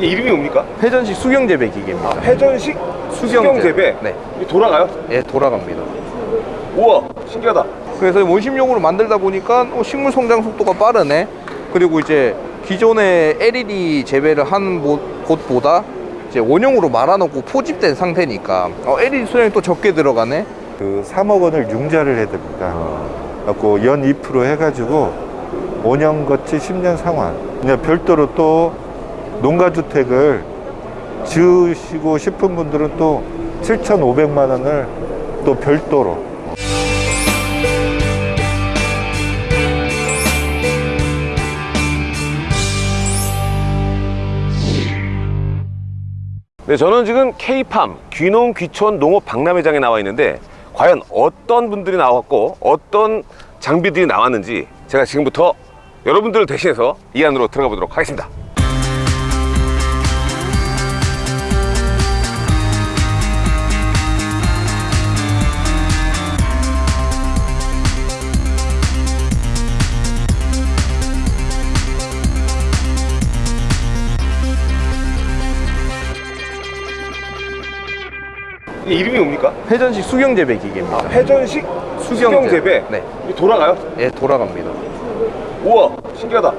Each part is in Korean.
이름이 뭡니까? 회전식 수경 재배 기계입니다. 회전식 수경, 수경 재배. 재배. 네. 이게 돌아가요? 예, 돌아갑니다. 우와, 신기하다. 그래서 원심용으로 만들다 보니까 어, 식물 성장 속도가 빠르네. 그리고 이제 기존의 LED 재배를 한 모- 곳보다 이제 원형으로 말아놓고 포집된 상태니까 어, LED 수량이 또 적게 들어가네. 그 3억 원을 융자를 해드립니다. 그래갖고 연 2% 해가지고 5년 거치 10년 상환. 그냥 별도로 또 농가주택을 지으시고 싶은 분들은 또 7,500만 원을 또 별도로 네, 저는 지금 K팜 귀농 귀촌 농업 박람회장에 나와 있는데 과연 어떤 분들이 나왔고 어떤 장비들이 나왔는지 제가 지금부터 여러분들을 대신해서 이 안으로 들어가 보도록 하겠습니다. 이게 이름이 뭡니까? 회전식 수경 재배 기계입니다. 아, 회전식 수경, 재배. 네. 이게 돌아가요? 예, 돌아갑니다. 우와, 신기하다.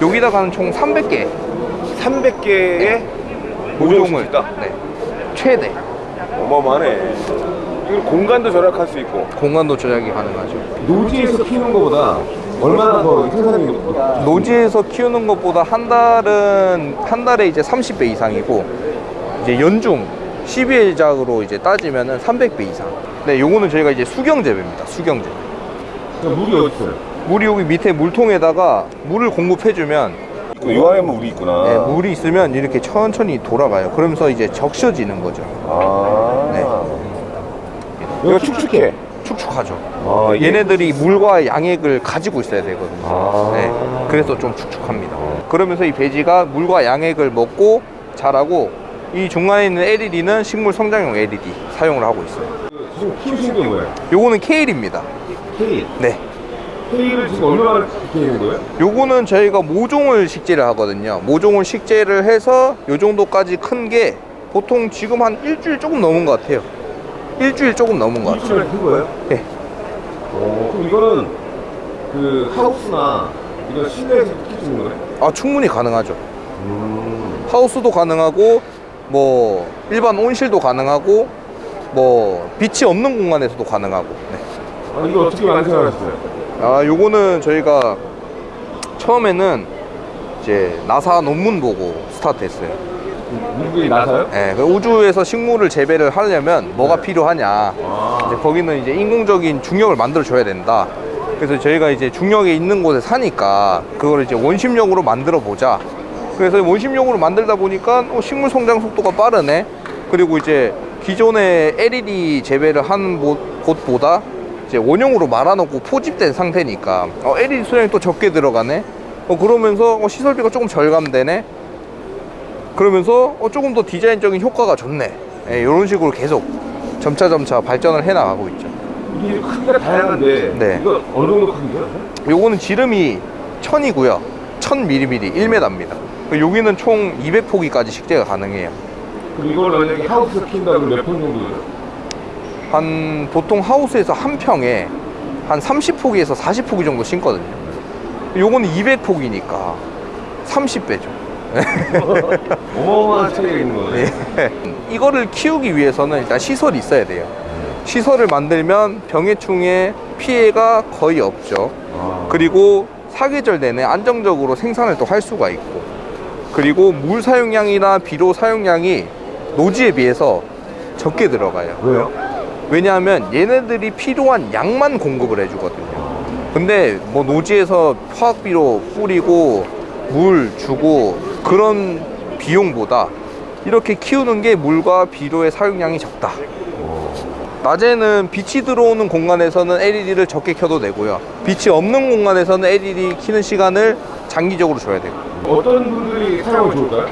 여기다가는 총 300개 300개의 모종을. 네, 최대 어마어마하네. 이걸 공간도 절약할 수 있고. 공간도 조작이 가능하죠. 노지에서 키우는 것보다 얼마나 더 생산력이 높 노지에서 키우는 것보다 한 달은 한 달에 이제 30배 이상이고 이제 연중 12일작으로 이제 따지면은 300배 이상. 네, 요거는 저희가 이제 수경 재배입니다. 수경 재배. 그러니까 물이 어디 있어요? 물이 여기 밑에 물통에다가 물을 공급해주면 요 안에 물이 있구나. 네, 물이 있으면 이렇게 천천히 돌아가요. 그러면서 이제 적셔지는 거죠. 아. 네. 이거 축축해. 축축하죠. 아, 이게- 얘네들이 물과 양액을 가지고 있어야 되거든요. 아. 네, 그래서 좀 축축합니다. 그러면서 이 배지가 물과 양액을 먹고 자라고 이 중간에 있는 LED는 식물 성장용 LED 사용을 하고 있어요. 게 뭐예요? 요거는 케일입니다. 케일. 네. 케일을 지금 얼마나 키우는 거예요? 요거는 저희가 모종을 식재를 하거든요. 모종을 식재를 해서 요 정도까지 큰 게 보통 지금 한 일주일 조금 넘은 것 같아요. 일주일 조금 넘은 것 같아요. 일주일에 큰 거예요? 네. 어, 그럼 이거는 그 하우스나 이거 실내에서 있는 거예요? 아, 충분히 가능하죠. 음. 하우스도 가능하고 뭐 일반 온실도 가능하고 뭐 빛이 없는 공간에서도 가능하고 네. 아, 이거 어떻게 완성하셨어요? 아 요거는 저희가 처음에는 이제 나사 논문 보고 스타트했어요 미국이 나사요? 예, 그 우주에서 식물을 재배를 하려면 뭐가 네. 필요하냐 아. 이제 거기는 이제 인공적인 중력을 만들어 줘야 된다 그래서 저희가 이제 중력에 있는 곳에 사니까 그걸 이제 원심력으로 만들어 보자 그래서 원심력으로 만들다 보니까 어, 식물 성장 속도가 빠르네. 그리고 이제 기존의 LED 재배를 한 모- 곳보다 이제 원형으로 말아놓고 포집된 상태니까. 어, LED 수량이 또 적게 들어가네. 어, 그러면서 어, 시설비가 조금 절감되네. 그러면서 어, 조금 더 디자인적인 효과가 좋네. 예, 이런 식으로 계속 점차점차 발전을 해 나가고 있죠. 이게 크기가 다양한데 네. 이거 어느 정도 크기예요? 요거는 지름이 1000이고요. 1000mm 1m입니다 여기는 총 200포기까지 식재가 가능해요 이걸 만약에 하우스 키운다 그러면 몇 평 정도예요? 한 보통 하우스에서 한 평에 한 30포기에서 40포기 정도 심거든요 요거는 200포기니까 30배죠 어마어마한 차이가 있는 거네. 예. 이거를 키우기 위해서는 일단 시설이 있어야 돼요. 시설을 만들면 병해충의 피해가 거의 없죠. 아. 그리고 사계절 내내 안정적으로 생산을 또 할 수가 있고, 그리고 물 사용량이나 비료 사용량이 노지에 비해서 적게 들어가요. 왜요? 왜냐하면 얘네들이 필요한 양만 공급을 해주거든요. 근데 뭐 노지에서 화학비료 뿌리고 물 주고 그런 비용보다 이렇게 키우는 게 물과 비료의 사용량이 적다. 낮에는 빛이 들어오는 공간에서는 LED를 적게 켜도 되고요. 빛이 없는 공간에서는 LED 키는 시간을 장기적으로 줘야 되고. 어떤 분들이 사용하면 좋을까요?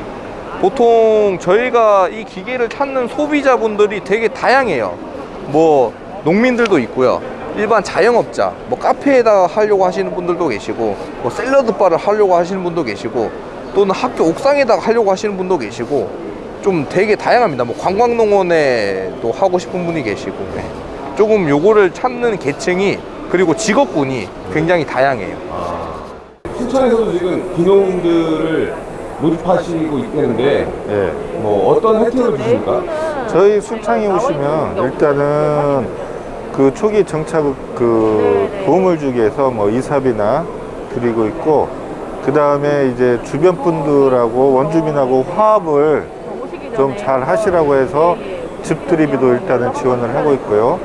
보통 저희가 이 기계를 찾는 소비자분들이 되게 다양해요. 뭐 농민들도 있고요. 일반 자영업자, 뭐 카페에다 하려고 하시는 분들도 계시고, 뭐 샐러드 바를 하려고 하시는 분도 계시고, 또는 학교 옥상에다가 하려고 하시는 분도 계시고 좀 되게 다양합니다. 뭐 관광농원에도 하고 싶은 분이 계시고 네. 조금 요거를 찾는 계층이 그리고 직업군이 굉장히 다양해요. 순천에서도 지금 귀농들을 모집하시고 있다는데 예. 뭐 어떤 혜택을 주십니까? 저희 순창에 오시면 일단은 그 초기 정착 그 도움을 주기 위해서 뭐 이삽이나 드리고 있고 그 다음에 이제 주변 분들하고 원주민하고 화합을 좀 잘 하시라고 해서 집들이비도 일단은 지원을 하고 있고요.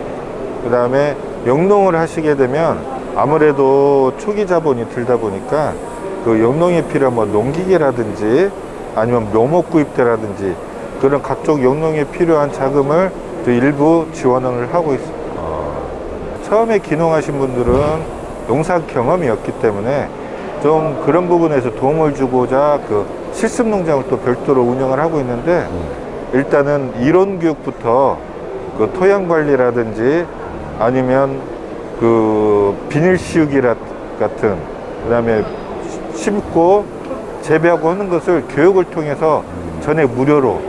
그 다음에 영농을 하시게 되면 아무래도 초기 자본이 들다 보니까 그 필요한 뭐 농기계라든지 아니면 묘목 구입대라든지 그런 각종 영농에 필요한 자금을 또 일부 지원을 하고 있습니다. 처음에 기농하신 분들은 농사 경험이 없기 때문에 좀 그런 부분에서 도움을 주고자 그 실습 농장을 또 별도로 운영을 하고 있는데 일단은 이론 교육부터 그 토양 관리라든지 아니면 그 비닐 씌우기라 같은 그 다음에 심고 재배하고 하는 것을 교육을 통해서 전액 무료로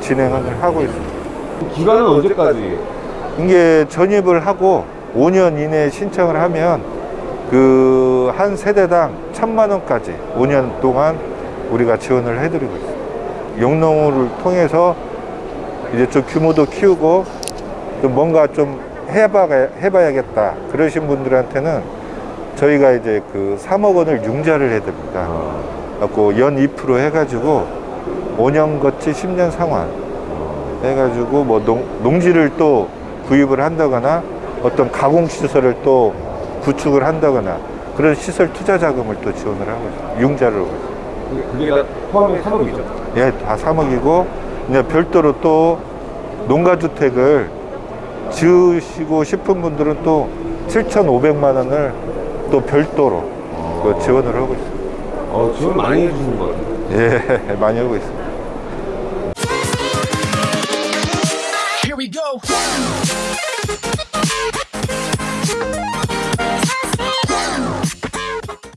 진행을 하고 있습니다. 기간은 언제까지? 이게 전입을 하고 5년 이내에 신청을 하면 그 한 세대당 천만 원까지 5년 동안 우리가 지원을 해드리고 있습니다. 용농을 통해서 이제 좀 규모도 키우고 좀 뭔가 좀 해봐, 해봐야겠다 그러신 분들한테는 저희가 이제 그 3억 원을 융자를 해드립니다. 그래갖고 연 2% 해가지고 5년 거치 10년 상환 해가지고 뭐 농, 농지를 또 구입을 한다거나 어떤 가공 시설을 또 구축을 한다거나 그런 시설 투자 자금을 또 지원을 하고 있어요. 융자를 하고 있어요. 그게 다 포함해 3억이죠. 예, 다 3억이고 이제 별도로 또 농가주택을 지으시고 싶은 분들은 또 7,500만 원을 또 별도로 그 지원을 하고 있어요. 어, 지원 많이 해주시는 것 같아요. 예, 많이 하고 있습니다. Here we go.